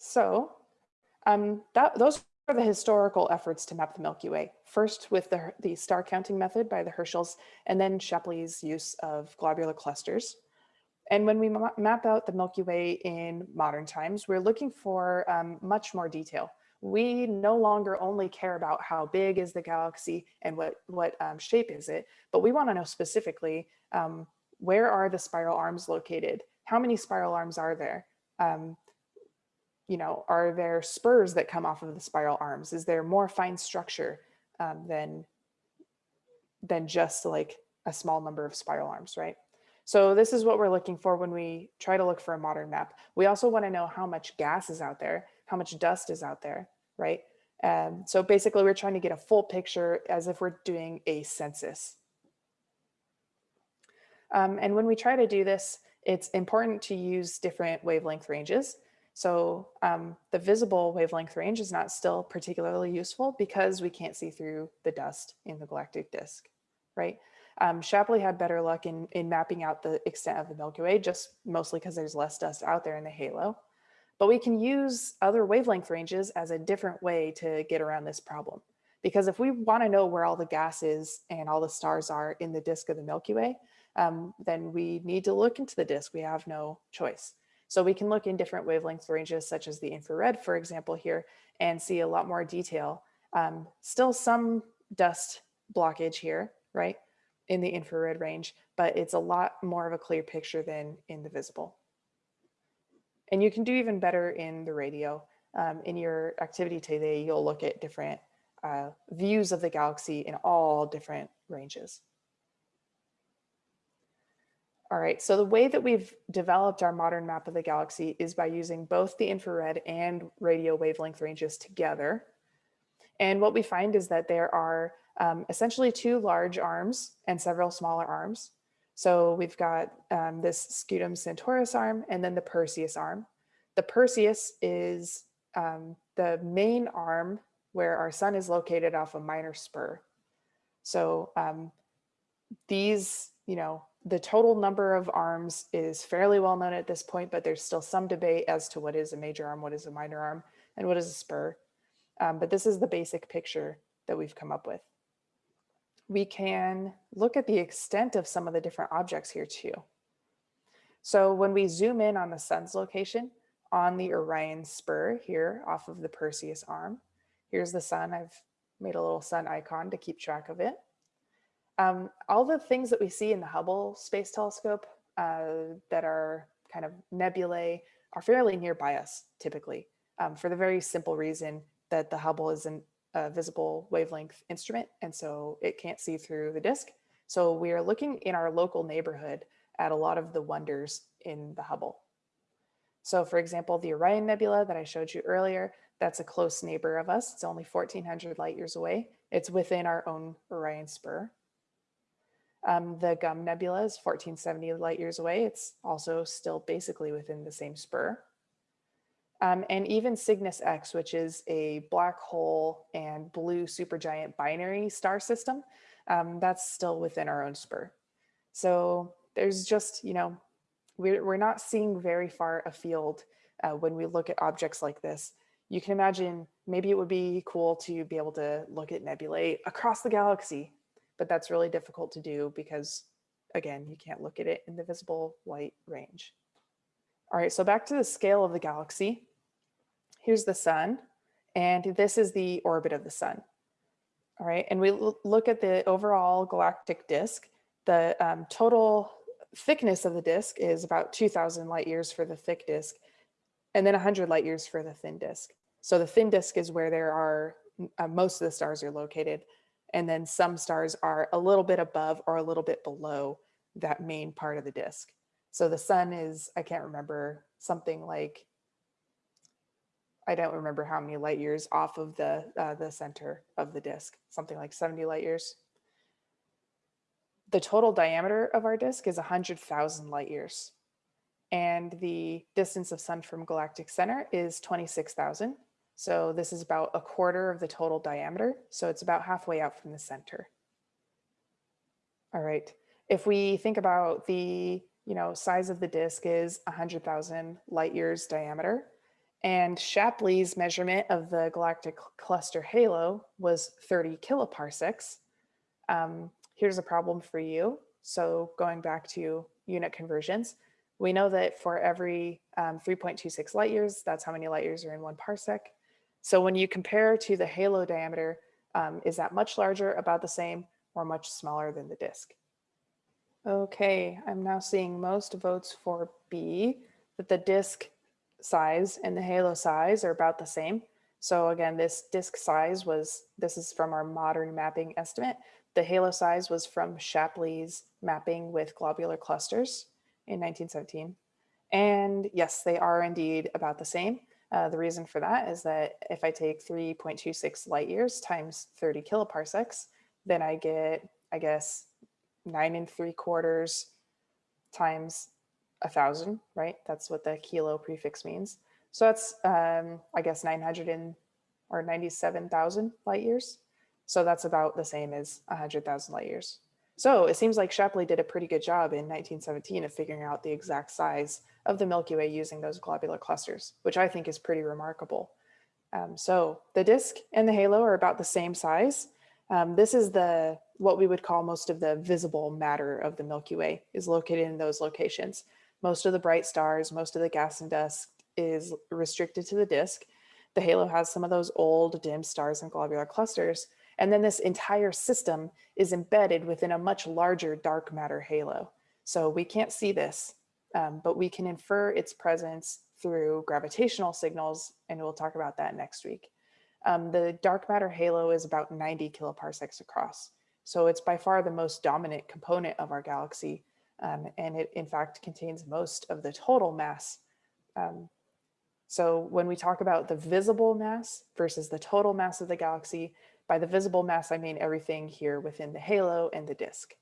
So um, that, those are the historical efforts to map the Milky Way. First with the, the star counting method by the Herschels, and then Shapley's use of globular clusters. And when we ma map out the Milky Way in modern times, we're looking for um, much more detail. We no longer only care about how big is the galaxy and what, what um, shape is it, but we wanna know specifically um, where are the spiral arms located? How many spiral arms are there? You know, are there spurs that come off of the spiral arms? Is there more fine structure um, than, than just like a small number of spiral arms, right? So this is what we're looking for when we try to look for a modern map. We also want to know how much gas is out there, how much dust is out there, right? Um, so basically we're trying to get a full picture as if we're doing a census. Um, and when we try to do this, it's important to use different wavelength ranges. So um, the visible wavelength range is not still particularly useful because we can't see through the dust in the galactic disk, right? Um, Shapley had better luck in, in mapping out the extent of the Milky Way, just mostly because there's less dust out there in the halo. But we can use other wavelength ranges as a different way to get around this problem. Because if we want to know where all the gas is and all the stars are in the disk of the Milky Way, um, then we need to look into the disk. We have no choice. So we can look in different wavelength ranges, such as the infrared, for example, here, and see a lot more detail. Um, still some dust blockage here, right, in the infrared range, but it's a lot more of a clear picture than in the visible. And you can do even better in the radio. Um, in your activity today, you'll look at different uh, views of the galaxy in all different ranges. All right, so the way that we've developed our modern map of the galaxy is by using both the infrared and radio wavelength ranges together. And what we find is that there are um, essentially two large arms and several smaller arms. So we've got um, this Scutum Centaurus arm and then the Perseus arm. The Perseus is um, the main arm where our sun is located off a minor spur. So um, these, you know, the total number of arms is fairly well known at this point, but there's still some debate as to what is a major arm, what is a minor arm, and what is a spur. Um, but this is the basic picture that we've come up with. We can look at the extent of some of the different objects here too. So when we zoom in on the sun's location on the Orion spur here off of the Perseus arm, here's the sun. I've made a little sun icon to keep track of it. Um, all the things that we see in the Hubble Space Telescope uh, that are kind of nebulae are fairly nearby us typically um, for the very simple reason that the Hubble is an, a visible wavelength instrument and so it can't see through the disk. So we are looking in our local neighborhood at a lot of the wonders in the Hubble. So for example, the Orion Nebula that I showed you earlier, that's a close neighbor of us. It's only 1400 light years away. It's within our own Orion spur. Um, the Gum Nebula is 1470 light years away. It's also still basically within the same spur. Um, and even Cygnus X, which is a black hole and blue supergiant binary star system, um, that's still within our own spur. So there's just, you know, we're, we're not seeing very far afield uh, when we look at objects like this. You can imagine maybe it would be cool to be able to look at nebulae across the galaxy but that's really difficult to do because again, you can't look at it in the visible light range. All right, so back to the scale of the galaxy. Here's the sun, and this is the orbit of the sun. All right, and we look at the overall galactic disk. The um, total thickness of the disk is about 2000 light years for the thick disk, and then 100 light years for the thin disk. So the thin disk is where there are, uh, most of the stars are located. And then some stars are a little bit above or a little bit below that main part of the disk. So the sun is, I can't remember, something like, I don't remember how many light years off of the, uh, the center of the disk, something like 70 light years. The total diameter of our disk is 100,000 light years. And the distance of sun from galactic center is 26,000. So this is about a quarter of the total diameter. So it's about halfway out from the center. All right. If we think about the you know, size of the disk is 100,000 light years diameter, And Shapley's measurement of the galactic cluster halo was 30 kiloparsecs. Um, here's a problem for you. So going back to unit conversions, we know that for every um, 3.26 light years, that's how many light years are in one parsec. So when you compare to the halo diameter, um, is that much larger, about the same, or much smaller than the disk? Okay, I'm now seeing most votes for B, that the disk size and the halo size are about the same. So again, this disk size was, this is from our modern mapping estimate. The halo size was from Shapley's mapping with globular clusters in 1917. And yes, they are indeed about the same. Uh, the reason for that is that if I take 3.26 light years times 30 kiloparsecs, then I get, I guess, nine and three quarters times a thousand, right? That's what the kilo prefix means. So that's, um, I guess, 900 and, or 97,000 light years. So that's about the same as 100,000 light years. So it seems like Shapley did a pretty good job in 1917 of figuring out the exact size of the Milky Way using those globular clusters, which I think is pretty remarkable. Um, so the disk and the halo are about the same size. Um, this is the what we would call most of the visible matter of the Milky Way is located in those locations. Most of the bright stars, most of the gas and dust is restricted to the disk. The halo has some of those old dim stars and globular clusters, and then this entire system is embedded within a much larger dark matter halo. So we can't see this, um, but we can infer its presence through gravitational signals, and we'll talk about that next week. Um, the dark matter halo is about 90 kiloparsecs across. So it's by far the most dominant component of our galaxy. Um, and it in fact contains most of the total mass. Um, so when we talk about the visible mass versus the total mass of the galaxy, by the visible mass, I mean everything here within the halo and the disk.